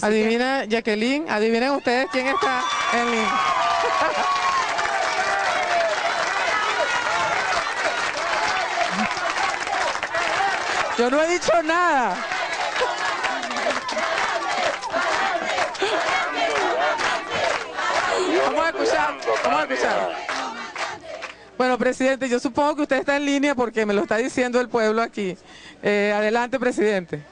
Adivina, Jacqueline, adivinen ustedes quién está en línea. Yo no he dicho nada. Vamos a escuchar, vamos a escuchar. Bueno, presidente, yo supongo que usted está en línea porque me lo está diciendo el pueblo aquí. Eh, adelante, presidente.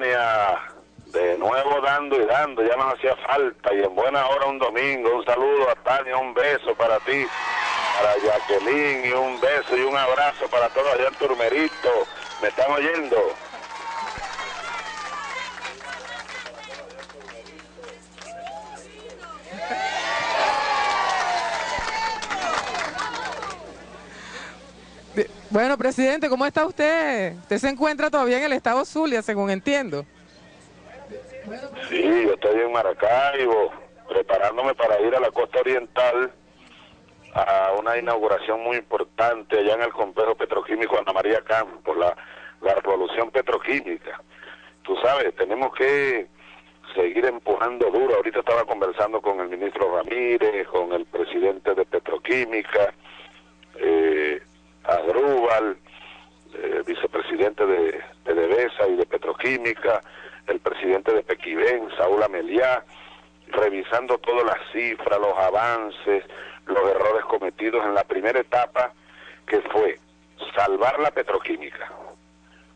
De nuevo dando y dando, ya nos hacía falta. Y en buena hora un domingo. Un saludo a Tania, un beso para ti, para Jacqueline, y un beso y un abrazo para todos allá en Turmerito. ¿Me están oyendo? Bueno, presidente, ¿cómo está usted? Usted se encuentra todavía en el estado Zulia, según entiendo. Sí, yo estoy en Maracaibo, preparándome para ir a la costa oriental a una inauguración muy importante allá en el complejo petroquímico Ana María Campos, la, la revolución petroquímica. Tú sabes, tenemos que seguir empujando duro. Ahorita estaba conversando con el ministro Ramírez, con el presidente de Petroquímica, Adrúbal, eh, vicepresidente de PDVSA y de Petroquímica, el presidente de Pequibén, Saúl Ameliá, revisando todas las cifras, los avances, los errores cometidos en la primera etapa, que fue salvar la petroquímica.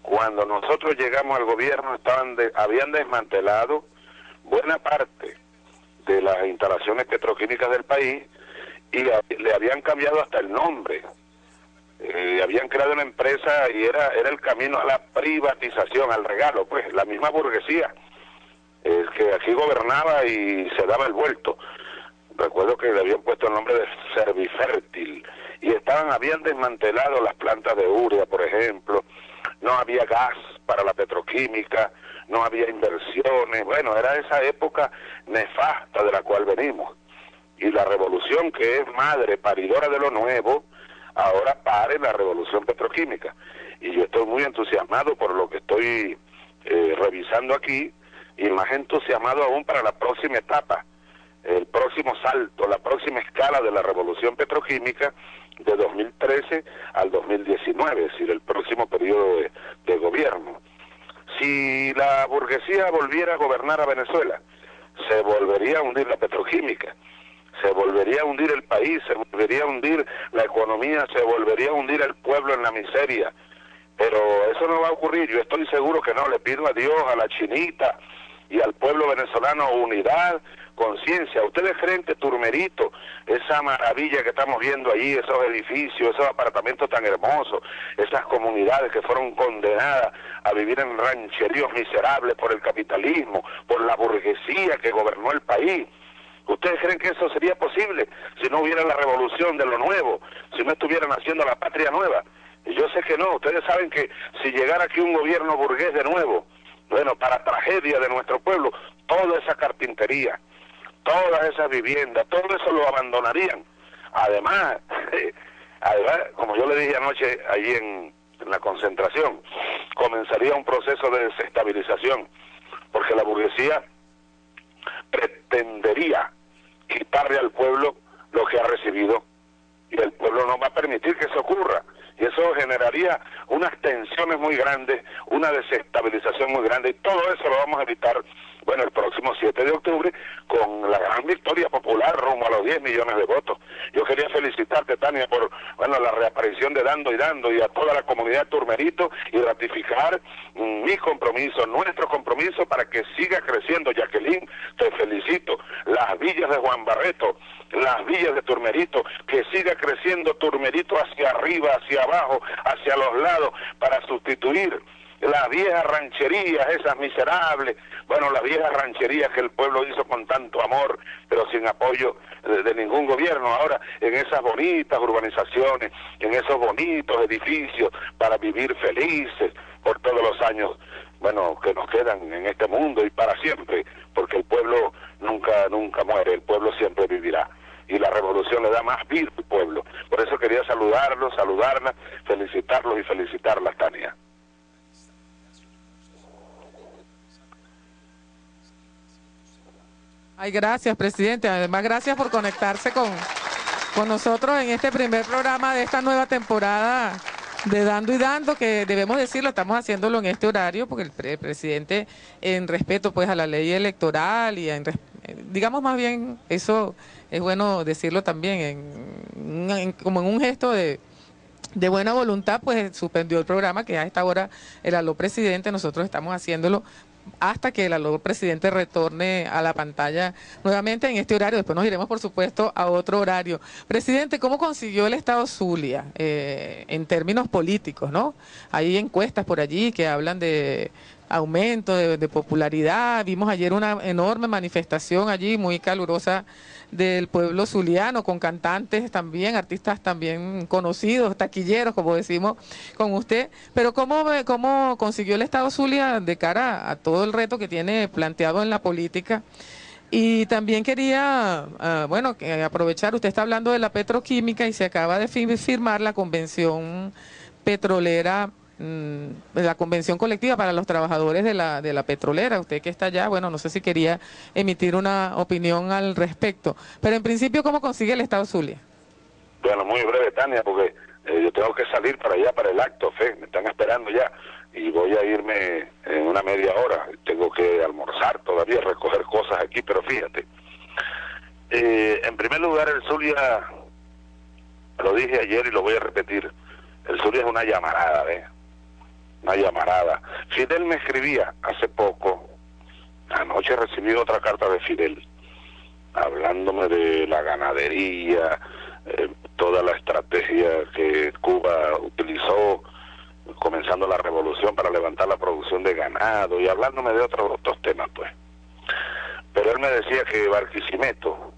Cuando nosotros llegamos al gobierno estaban habían desmantelado buena parte de las instalaciones petroquímicas del país y le habían cambiado hasta el nombre. Eh, habían creado una empresa y era, era el camino a la privatización, al regalo, pues, la misma burguesía, el que aquí gobernaba y se daba el vuelto. Recuerdo que le habían puesto el nombre de Servifértil y estaban, habían desmantelado las plantas de urea, por ejemplo, no había gas para la petroquímica, no había inversiones, bueno, era esa época nefasta de la cual venimos. Y la revolución que es madre, paridora de lo nuevo, ahora pare la revolución petroquímica. Y yo estoy muy entusiasmado por lo que estoy eh, revisando aquí y más entusiasmado aún para la próxima etapa, el próximo salto, la próxima escala de la revolución petroquímica de 2013 al 2019, es decir, el próximo periodo de, de gobierno. Si la burguesía volviera a gobernar a Venezuela, se volvería a hundir la petroquímica se volvería a hundir el país, se volvería a hundir la economía, se volvería a hundir el pueblo en la miseria. Pero eso no va a ocurrir, yo estoy seguro que no, le pido a Dios, a la chinita y al pueblo venezolano unidad, conciencia. ¿Ustedes creen que Turmerito, esa maravilla que estamos viendo allí, esos edificios, esos apartamentos tan hermosos, esas comunidades que fueron condenadas a vivir en rancheríos miserables por el capitalismo, por la burguesía que gobernó el país, ¿Ustedes creen que eso sería posible si no hubiera la revolución de lo nuevo, si no estuvieran haciendo la patria nueva? Y yo sé que no, ustedes saben que si llegara aquí un gobierno burgués de nuevo, bueno, para tragedia de nuestro pueblo, toda esa carpintería, todas esas viviendas, todo eso lo abandonarían. Además, además como yo le dije anoche en, en la concentración, comenzaría un proceso de desestabilización, porque la burguesía pretendería quitarle al pueblo lo que ha recibido. Y el pueblo no va a permitir que eso ocurra. Y eso generaría unas tensiones muy grandes, una desestabilización muy grande. Y todo eso lo vamos a evitar bueno, el próximo 7 de octubre, con la gran victoria popular rumbo a los 10 millones de votos. Yo quería felicitarte, Tania, por bueno, la reaparición de Dando y Dando y a toda la comunidad Turmerito y ratificar mm, mi compromiso, nuestro compromiso para que siga creciendo. Jacqueline, te felicito. Las villas de Juan Barreto, las villas de Turmerito, que siga creciendo Turmerito hacia arriba, hacia abajo, hacia los lados, para sustituir las viejas rancherías, esas miserables, bueno, las viejas rancherías que el pueblo hizo con tanto amor, pero sin apoyo de, ningún gobierno. Ahora, en esas bonitas urbanizaciones, en esos bonitos edificios para vivir felices por todos los años, bueno, que nos quedan en este mundo y para siempre, porque el pueblo nunca, nunca muere, el pueblo siempre vivirá y la revolución le da más vida al pueblo. Por eso quería saludarlos, saludarla, felicitarlos y felicitarlas, Tania. Ay, gracias, presidente. Además, gracias por conectarse con, con nosotros en este primer programa de esta nueva temporada de Dando y Dando, que debemos decirlo, estamos haciéndolo en este horario, porque el, presidente, en respeto pues a la ley electoral y en, digamos más bien, eso es bueno decirlo también, en, como en un gesto de, de buena voluntad, pues suspendió el programa que a esta hora el aló presidente, nosotros estamos haciéndolo hasta que el aló presidente retorne a la pantalla nuevamente en este horario. Después nos iremos, por supuesto, a otro horario. Presidente, ¿cómo consiguió el Estado Zulia eh, en términos políticos? no Hay encuestas por allí que hablan de aumento de, popularidad. Vimos ayer una enorme manifestación allí, muy calurosa, del pueblo zuliano, con cantantes también, artistas también conocidos, taquilleros, como decimos con usted. Pero ¿cómo, cómo consiguió el Estado Zulia de cara a todo el reto que tiene planteado en la política? Y también quería, ah, bueno, aprovechar, usted está hablando de la petroquímica y se acaba de firmar la convención petrolera la convención colectiva para los trabajadores de la, de la petrolera. Usted que está allá, bueno, no sé si quería emitir una opinión al respecto. Pero en principio, ¿cómo consigue el Estado Zulia? Bueno, muy breve, Tania, porque eh, yo tengo que salir para allá, para el acto, Fe, me están esperando ya y voy a irme en una media hora. Tengo que almorzar todavía, recoger cosas aquí, pero fíjate. Eh, en primer lugar, el Zulia, lo dije ayer y lo voy a repetir, el Zulia es una llamarada, ¿ves? Una llamarada. Fidel me escribía hace poco, anoche recibí otra carta de Fidel, hablándome de la ganadería, eh, toda la estrategia que Cuba utilizó comenzando la revolución para levantar la producción de ganado y hablándome de otros, otros temas, pues. Pero él me decía que Barquisimeto,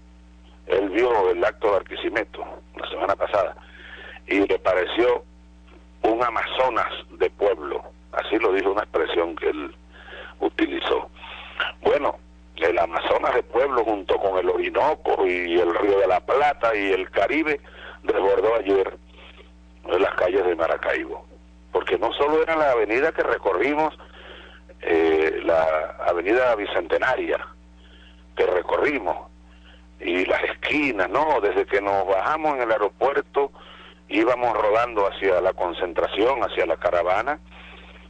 él vio el acto de Barquisimeto la semana pasada y le pareció un Amazonas de pueblo, así lo dijo una expresión que él utilizó. Bueno, el Amazonas de pueblo junto con el Orinoco y el Río de la Plata y el Caribe desbordó ayer las calles de Maracaibo, porque no solo era la avenida que recorrimos, eh, la avenida Bicentenaria que recorrimos, y las esquinas, no, desde que nos bajamos en el aeropuerto, íbamos rodando hacia la concentración, hacia la caravana,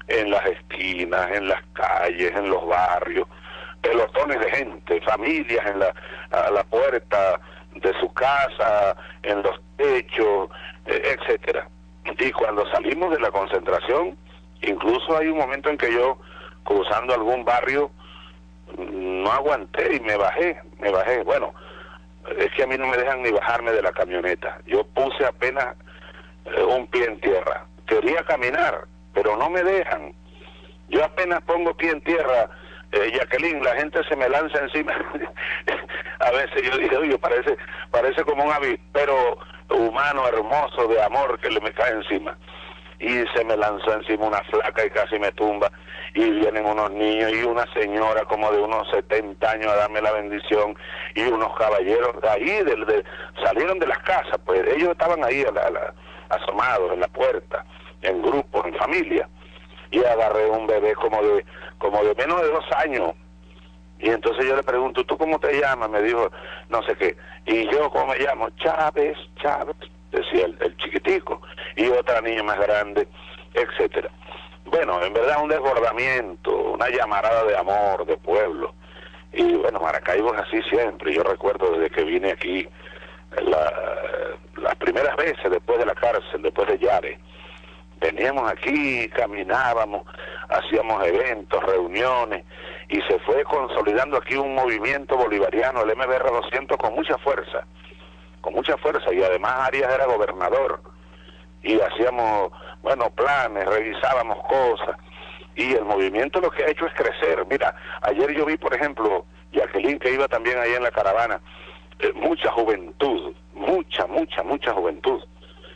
en las esquinas, en las calles, en los barrios, pelotones de gente, familias en la, a la puerta de su casa, en los techos, e, etcétera. Y cuando salimos de la concentración, incluso hay un momento en que yo, cruzando algún barrio, no aguanté y me bajé, me bajé. Bueno, es que a mí no me dejan ni bajarme de la camioneta. Yo puse apenas eh, un pie en tierra. Quería caminar, pero no me dejan. Yo apenas pongo pie en tierra, eh, Jacqueline, la gente se me lanza encima. a veces yo digo, oye, parece, parece como un avispero humano, hermoso, de amor que le me cae encima. Y se me lanzó encima una flaca y casi me tumba. Y vienen unos niños y una señora como de unos 70 años a darme la bendición y unos caballeros de ahí, de, salieron de las casas, pues ellos estaban ahí a la asomados en la puerta, en grupos, en familia, y agarré un bebé como de, como de menos de dos años. Y entonces yo le pregunto, ¿tú cómo te llamas? Me dijo, no sé qué. Y yo, ¿cómo me llamo? Chávez, Chávez, decía el, el chiquitico. Y otra niña más grande, etcétera. Bueno, en verdad un desbordamiento, una llamarada de amor, de pueblo. Y bueno, Maracaibo es así siempre. Yo recuerdo desde que vine aquí la, las primeras veces después de la cárcel, después de Yare, veníamos aquí, caminábamos, hacíamos eventos, reuniones, y se fue consolidando aquí un movimiento bolivariano, el MBR 200, con mucha fuerza, con mucha fuerza, y además Arias era gobernador, y hacíamos, bueno, planes, revisábamos cosas, y el movimiento lo que ha hecho es crecer. Mira, ayer yo vi, por ejemplo, Jacqueline, que iba también ahí en la caravana, eh, mucha juventud, mucha, mucha, mucha juventud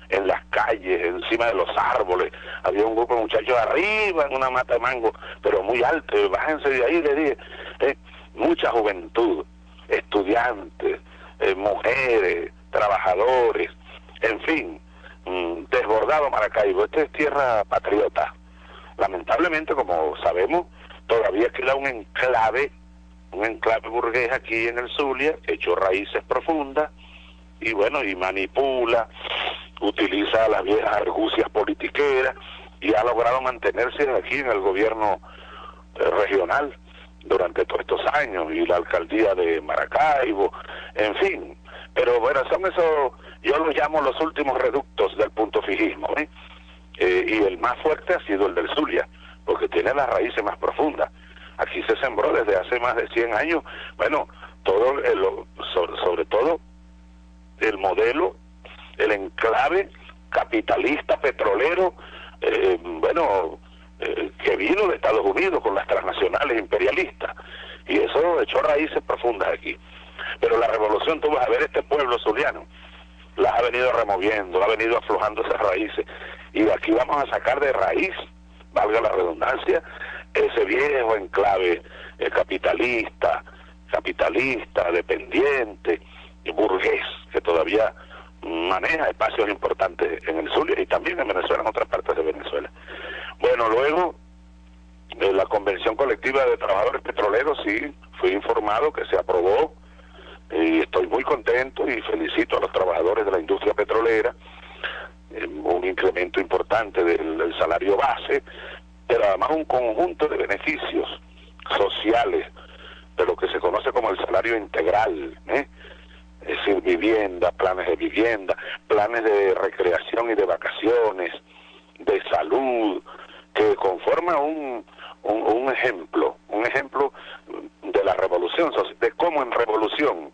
en las calles, encima de los árboles. Había un grupo de muchachos arriba en una mata de mango, pero muy alto. Bájense de ahí, le dije. Eh, mucha juventud, estudiantes, eh, mujeres, trabajadores, en fin, mm, desbordado Maracaibo. Esta es tierra patriota. Lamentablemente, como sabemos, todavía queda un enclave un enclave burgués aquí en el Zulia, echó raíces profundas y bueno, y manipula, utiliza las viejas argucias politiqueras y ha logrado mantenerse aquí en el gobierno eh, regional durante todos estos años y la alcaldía de Maracaibo, en fin. Pero bueno, son esos, yo los llamo los últimos reductos del punto fijismo, ¿eh? Eh, y el más fuerte ha sido el del Zulia, porque tiene las raíces más profundas. Aquí se sembró desde hace más de 100 años, bueno, todo sobre, todo el modelo, el enclave capitalista petrolero, eh, bueno, eh, que vino de Estados Unidos con las transnacionales imperialistas. Y eso echó raíces profundas aquí. Pero la revolución, tú vas a ver este pueblo zuliano, las ha venido removiendo, ha venido aflojando esas raíces. Y aquí vamos a sacar de raíz, valga la redundancia, ese viejo enclave eh, capitalista, capitalista, dependiente, burgués, que todavía maneja espacios importantes en el Zulia y también en Venezuela, en otras partes de Venezuela. Bueno, luego la convención colectiva de trabajadores petroleros, sí, fui informado que se aprobó y estoy muy contento y felicito a los trabajadores de la industria petrolera, eh, un incremento importante del, salario base, pero además un conjunto de beneficios sociales de lo que se conoce como el salario integral, ¿eh? es decir, vivienda, planes de vivienda, planes de recreación y de vacaciones, de salud, que conforma un, un, ejemplo, un ejemplo de la revolución, de cómo en revolución,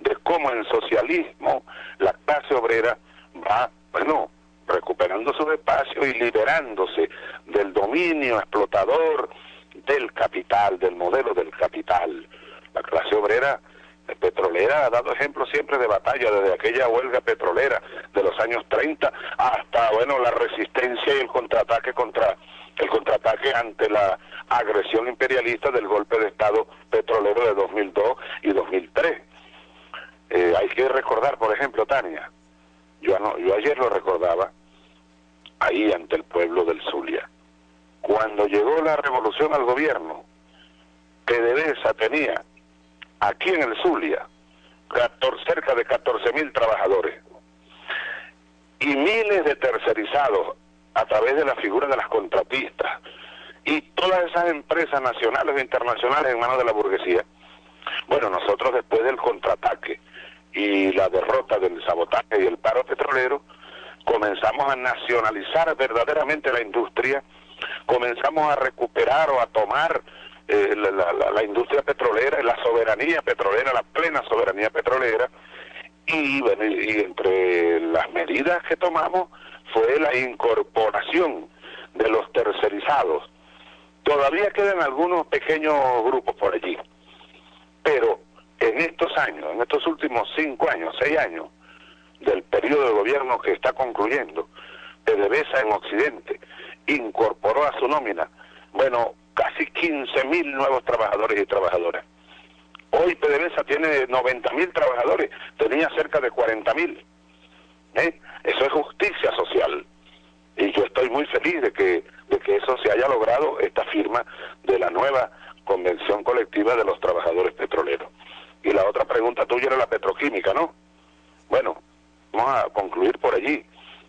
de cómo en socialismo la clase obrera va, bueno, recuperando su espacio y liberándose del dominio explotador del capital, del modelo del capital. La clase obrera petrolera ha dado ejemplo siempre de batalla, desde aquella huelga petrolera de los años 30 hasta, bueno, la resistencia y el contraataque contra el contraataque ante la agresión imperialista del golpe de Estado petrolero de 2002 y 2003. Eh, hay que recordar, por ejemplo, Tania, yo, yo ayer lo recordaba, ahí ante el pueblo del Zulia, cuando llegó la revolución al gobierno, PDVSA tenía aquí en el Zulia cerca de 14 mil trabajadores y miles de tercerizados a través de la figura de las contratistas y todas esas empresas nacionales e internacionales en manos de la burguesía. Bueno, nosotros después del contraataque y la derrota del sabotaje y el paro petrolero, comenzamos a nacionalizar verdaderamente la industria, comenzamos a recuperar o a tomar eh, la, industria petrolera, la soberanía petrolera, la plena soberanía petrolera, y entre las medidas que tomamos fue la incorporación de los tercerizados. Todavía quedan algunos pequeños grupos por allí, pero en estos años, en estos últimos cinco años, seis años del periodo de gobierno que está concluyendo, PDVSA en Occidente incorporó a su nómina, bueno, casi 15 mil nuevos trabajadores y trabajadoras. Hoy PDVSA tiene 90 mil trabajadores, tenía cerca de 40 mil. ¿Eh? Eso es justicia social. Y yo estoy muy feliz de que, de que eso se haya logrado, esta firma de la nueva Convención Colectiva de los Trabajadores Petroleros. Y la otra pregunta tuya era la petroquímica, ¿no? Bueno, vamos a concluir por allí.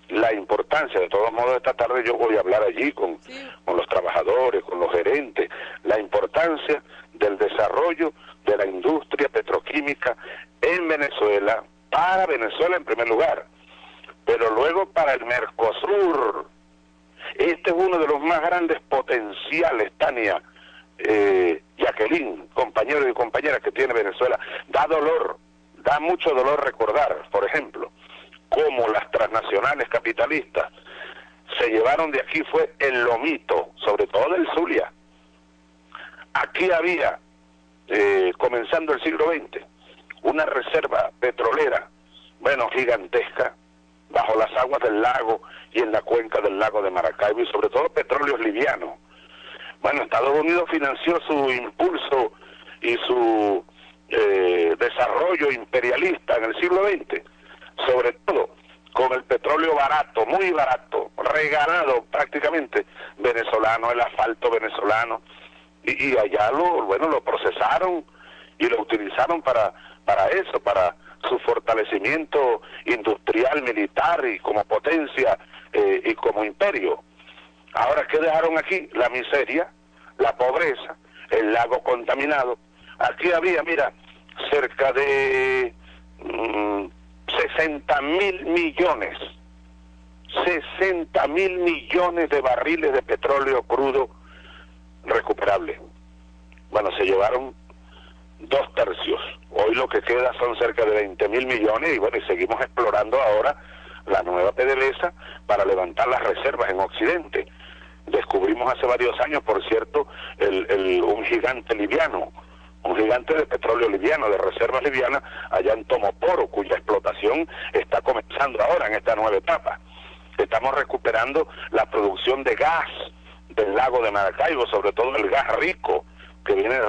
La importancia, de todos modos, esta tarde yo voy a hablar allí con, con los trabajadores, con los gerentes, la importancia del desarrollo de la industria petroquímica en Venezuela, para Venezuela en primer lugar, pero luego para el Mercosur. Este es uno de los más grandes potenciales, Tania, eh, Jacqueline, compañeros y compañeras que tiene Venezuela. Da dolor, da mucho dolor recordar, por ejemplo, cómo las transnacionales capitalistas se llevaron de aquí fue el lomito, sobre todo del Zulia. Aquí había, eh, comenzando el siglo XX, una reserva petrolera, bueno, gigantesca, bajo las aguas del lago y en la cuenca del lago de Maracaibo y sobre todo petróleos livianos. Bueno, Estados Unidos financió su impulso y su eh, desarrollo imperialista en el siglo XX, sobre todo con el petróleo barato, muy barato, regalado prácticamente venezolano, el asfalto venezolano, y, y allá lo, bueno, lo procesaron y lo utilizaron para, para eso, para su fortalecimiento industrial, militar y como potencia eh, y como imperio. Ahora, ¿qué dejaron aquí? La miseria, la pobreza, el lago contaminado. Aquí había, mira, cerca de 60 mm, mil millones, 60 mil millones de barriles de petróleo crudo recuperable. Bueno, se llevaron dos tercios. Hoy lo que queda son cerca de 20 mil millones y bueno, y seguimos explorando ahora la nueva PDVSA para levantar las reservas en Occidente. Descubrimos hace varios años, por cierto, el, un gigante liviano, un gigante de petróleo liviano, de reservas livianas, allá en Tomoporo, cuya explotación está comenzando ahora en esta nueva etapa. Estamos recuperando la producción de gas del lago de Maracaibo, sobre todo el gas rico, que viene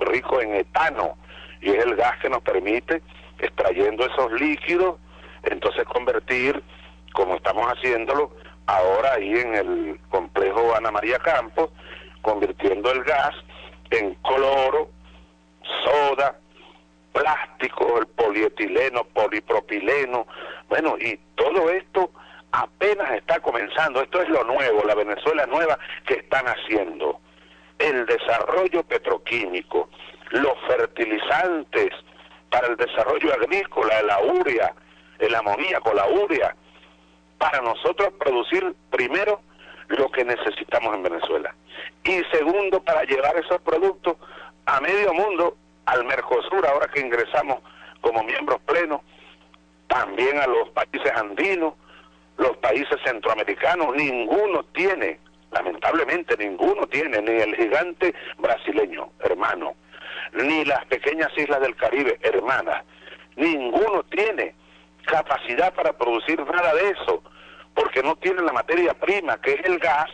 rico en etano, y es el gas que nos permite, extrayendo esos líquidos, entonces convertir, como estamos haciéndolo ahora ahí en el complejo Ana María Campos, convirtiendo el gas en cloro, soda, plástico, el polietileno, polipropileno, bueno, y todo esto apenas está comenzando, esto es lo nuevo, la Venezuela nueva que están haciendo. El desarrollo petroquímico, los fertilizantes para el desarrollo agrícola, la urea, el amoníaco, la urea, para nosotros producir primero lo que necesitamos en Venezuela. Y segundo para llevar esos productos a medio mundo, al Mercosur, ahora que ingresamos como miembros plenos, también a los países andinos, los países centroamericanos, ninguno tiene, lamentablemente ninguno tiene, ni el gigante brasileño, hermano, ni las pequeñas islas del Caribe, hermanas, ninguno tiene capacidad para producir nada de eso, porque no tienen la materia prima, que es el gas,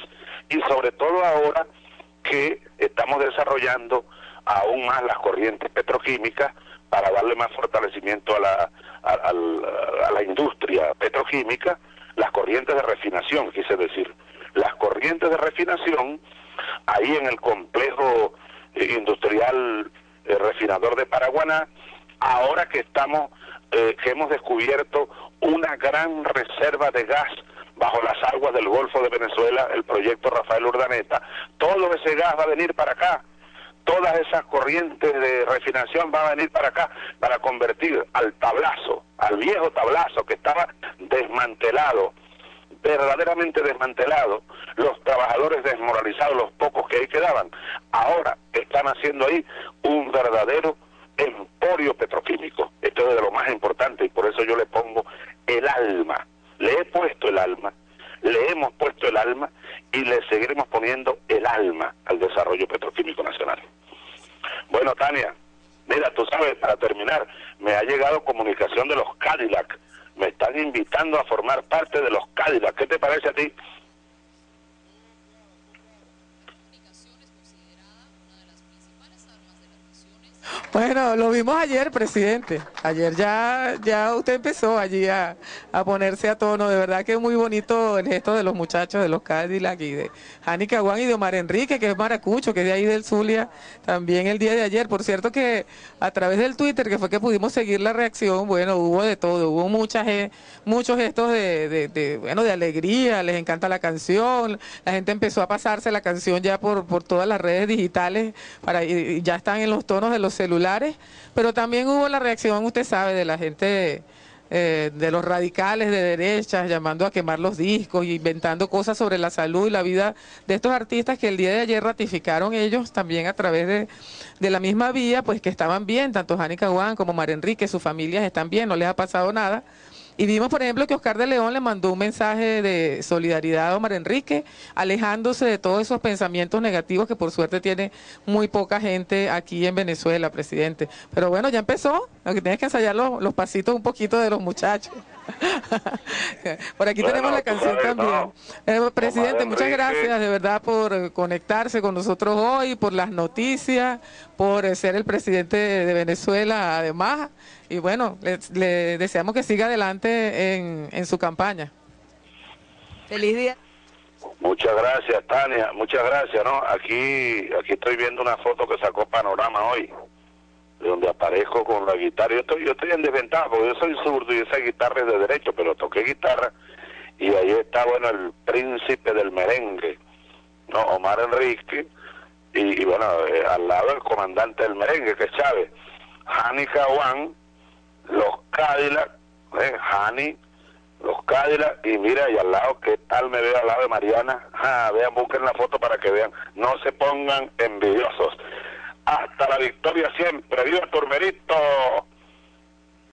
y sobre todo ahora que estamos desarrollando aún más las corrientes petroquímicas para darle más fortalecimiento a la, a, la industria petroquímica, las corrientes de refinación, quise decir, las corrientes de refinación, ahí en el complejo eh, industrial eh, refinador de Paraguaná, ahora que estamos, eh, que hemos descubierto una gran reserva de gas bajo las aguas del Golfo de Venezuela, el proyecto Rafael Urdaneta, todo ese gas va a venir para acá, todas esas corrientes de refinación van a venir para acá para convertir al tablazo, al viejo tablazo que estaba desmantelado, verdaderamente desmantelado, los trabajadores desmoralizados, los pocos que ahí quedaban, ahora están haciendo ahí un verdadero emporio petroquímico. Esto es de lo más importante y por eso yo le pongo el alma le he puesto el alma, le hemos puesto el alma y le seguiremos poniendo el alma al desarrollo petroquímico nacional. Bueno, Tania, mira, tú sabes, para terminar, me ha llegado comunicación de los Cadillac. Me están invitando a formar parte de los Cadillac. ¿Qué te parece a ti? Bueno, lo vimos ayer, presidente. Ayer ya, ya usted empezó allí a, ponerse a tono. De verdad que es muy bonito el gesto de los muchachos de los Cadillac y de Jani Caguán y de Omar Enrique, que es maracucho, que es de ahí del Zulia, también el día de ayer. Por cierto que a través del Twitter, que fue que pudimos seguir la reacción, bueno, hubo de todo, hubo muchas, muchos gestos de, bueno, de alegría, les encanta la canción, la gente empezó a pasarse la canción ya por, por todas las redes digitales, para, y ya están en los tonos de los celulares, pero también hubo la reacción, usted sabe, de la gente eh, de los radicales de derechas, llamando a quemar los discos, inventando cosas sobre la salud y la vida de estos artistas que el día de ayer ratificaron ellos también a través de, de la misma vía, pues que estaban bien, tanto Jani Caguán como Mar Enrique, sus familias están bien, no les ha pasado nada. Y vimos, por ejemplo, que Oscar de León le mandó un mensaje de solidaridad a Omar Enrique, alejándose de todos esos pensamientos negativos que por suerte tiene muy poca gente aquí en Venezuela, presidente. Pero bueno, ya empezó, lo que tienes que ensayar los, los pasitos un poquito de los muchachos. por aquí tenemos la canción también. Eh, presidente, muchas gracias de verdad por conectarse con nosotros hoy, por las noticias, por ser el presidente de Venezuela además. Y bueno, le, deseamos que siga adelante en, en su campaña. Feliz día. Muchas gracias, Tania. Muchas gracias, ¿no? Aquí, aquí estoy viendo una foto que sacó Panorama hoy donde aparezco con la guitarra. Yo estoy, yo estoy en desventaja porque yo soy zurdo y esa guitarra es de derecho, pero toqué guitarra y ahí está, bueno, el príncipe del merengue, ¿no? Omar Enrique, y, bueno, eh, al lado el comandante del merengue, que es Chávez, Hani Caguán, los Cadillac, ¿eh? Hani, los Cadillac, y mira, y al lado, ¿qué tal me veo al lado de Mariana? Ah, vean, busquen la foto para que vean, no se pongan envidiosos. Hasta la victoria siempre, viva Turmerito.